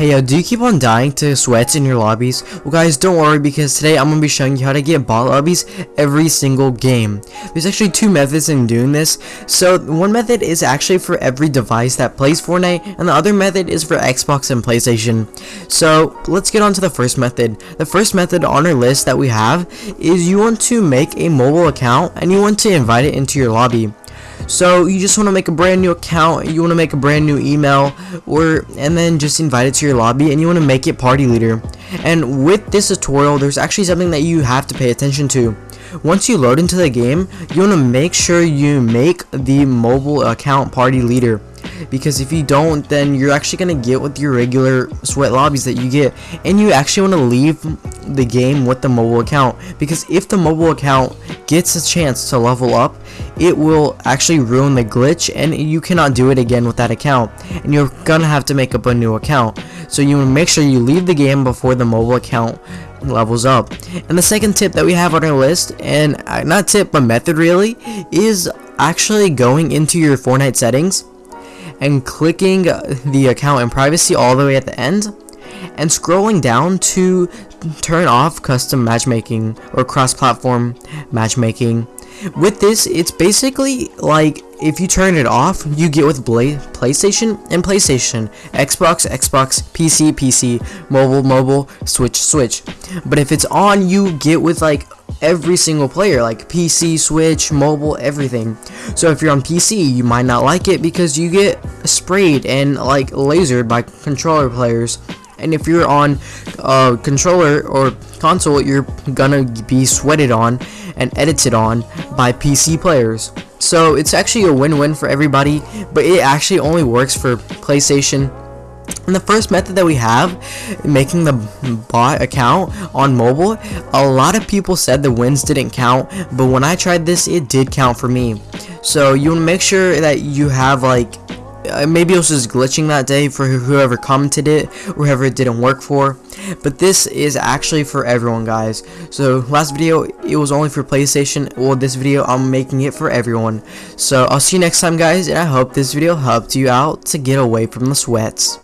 Hey, uh, do you keep on dying to sweats in your lobbies? Well guys, don't worry because today I'm going to be showing you how to get bot lobbies every single game. There's actually two methods in doing this. So one method is actually for every device that plays Fortnite and the other method is for Xbox and PlayStation. So let's get on to the first method. The first method on our list that we have is you want to make a mobile account and you want to invite it into your lobby. So you just want to make a brand new account, you want to make a brand new email, or and then just invite it to your lobby and you want to make it party leader. And with this tutorial, there's actually something that you have to pay attention to. Once you load into the game, you want to make sure you make the mobile account party leader because if you don't then you're actually gonna get with your regular sweat lobbies that you get and you actually want to leave the game with the mobile account because if the mobile account gets a chance to level up it will actually ruin the glitch and you cannot do it again with that account. And you're gonna have to make up a new account. So you make sure you leave the game before the mobile account levels up. And the second tip that we have on our list and uh, not tip but method really is actually going into your Fortnite settings and clicking the account and privacy all the way at the end and scrolling down to turn off custom matchmaking or cross-platform matchmaking. With this it's basically like if you turn it off you get with Bla PlayStation and PlayStation Xbox Xbox PC PC mobile mobile Switch Switch. But if it's on you get with like every single player like PC Switch mobile everything. So if you're on PC you might not like it because you get sprayed and like lasered by controller players and if you're on uh, controller or console you're gonna be sweated on and edited on by PC players so it's actually a win-win for everybody but it actually only works for PlayStation and the first method that we have, making the bot account on mobile, a lot of people said the wins didn't count, but when I tried this, it did count for me. So you want to make sure that you have like uh, maybe it was just glitching that day for whoever commented it or whoever it didn't work for. But this is actually for everyone guys. So last video it was only for playstation. Well this video i'm making it for everyone. So i'll see you next time guys and i hope this video helped you out to get away from the sweats